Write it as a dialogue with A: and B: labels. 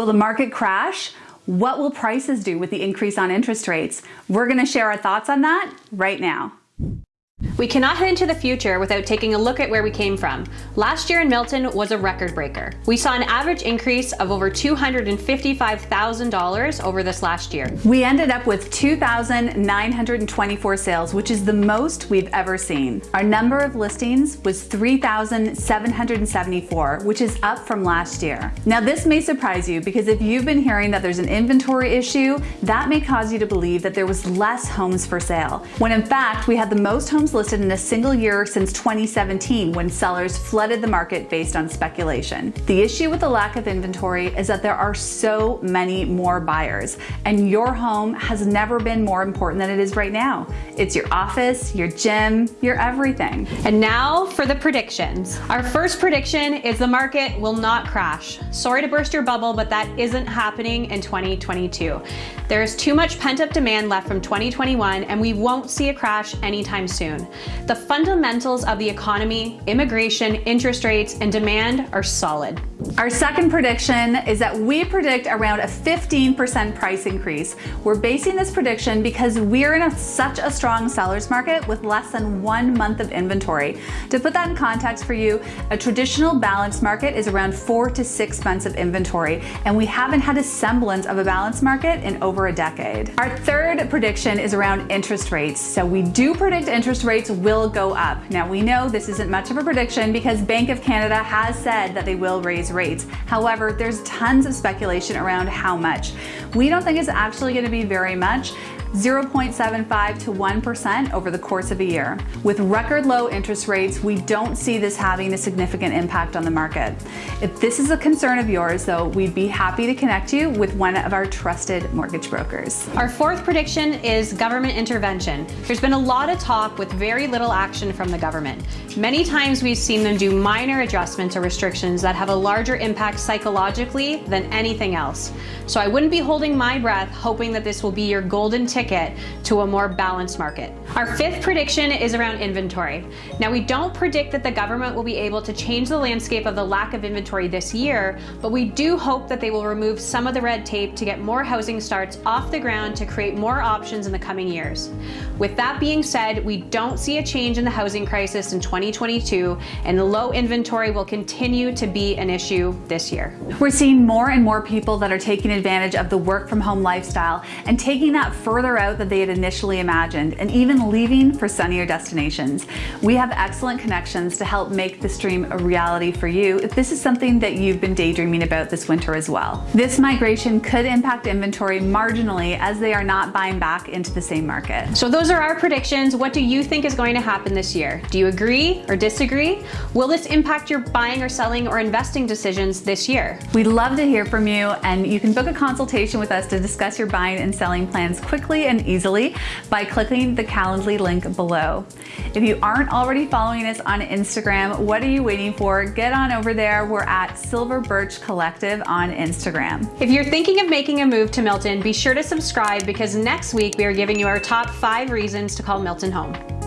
A: Will the market crash? What will prices do with the increase on interest rates? We're gonna share our thoughts on that right now.
B: We cannot head into the future without taking a look at where we came from. Last year in Milton was a record breaker. We saw an average increase of over $255,000 over this last year.
A: We ended up with 2,924 sales, which is the most we've ever seen. Our number of listings was 3,774, which is up from last year. Now this may surprise you because if you've been hearing that there's an inventory issue, that may cause you to believe that there was less homes for sale, when in fact we had the most homes homes in a single year since 2017 when sellers flooded the market based on speculation. The issue with the lack of inventory is that there are so many more buyers and your home has never been more important than it is right now. It's your office, your gym, your everything.
B: And now for the predictions. Our first prediction is the market will not crash. Sorry to burst your bubble, but that isn't happening in 2022. There's too much pent up demand left from 2021 and we won't see a crash anytime soon. The fundamentals of the economy, immigration, interest rates, and demand are solid.
A: Our second prediction is that we predict around a 15% price increase. We're basing this prediction because we're in a, such a strong seller's market with less than one month of inventory. To put that in context for you, a traditional balanced market is around four to six months of inventory, and we haven't had a semblance of a balanced market in over a decade. Our third prediction is around interest rates. So we do predict interest rates will go up. Now we know this isn't much of a prediction because Bank of Canada has said that they will raise rates. However, there's tons of speculation around how much. We don't think it's actually gonna be very much. 0.75 to 1% over the course of a year. With record low interest rates, we don't see this having a significant impact on the market. If this is a concern of yours, though, we'd be happy to connect you with one of our trusted mortgage brokers.
B: Our fourth prediction is government intervention. There's been a lot of talk with very little action from the government. Many times we've seen them do minor adjustments or restrictions that have a larger impact psychologically than anything else. So I wouldn't be holding my breath hoping that this will be your golden ticket ticket to a more balanced market. Our fifth prediction is around inventory. Now we don't predict that the government will be able to change the landscape of the lack of inventory this year, but we do hope that they will remove some of the red tape to get more housing starts off the ground to create more options in the coming years. With that being said, we don't see a change in the housing crisis in 2022 and the low inventory will continue to be an issue this year.
A: We're seeing more and more people that are taking advantage of the work from home lifestyle and taking that further out than they had initially imagined and even leaving for sunnier destinations. We have excellent connections to help make this dream a reality for you if this is something that you've been daydreaming about this winter as well. This migration could impact inventory marginally as they are not buying back into the same market.
B: So those are our predictions. What do you think is going to happen this year? Do you agree or disagree? Will this impact your buying or selling or investing decisions this year?
A: We'd love to hear from you and you can book a consultation with us to discuss your buying and selling plans and easily by clicking the Calendly link below. If you aren't already following us on Instagram, what are you waiting for? Get on over there. We're at Silver Birch Collective on Instagram.
B: If you're thinking of making a move to Milton, be sure to subscribe because next week we are giving you our top five reasons to call Milton home.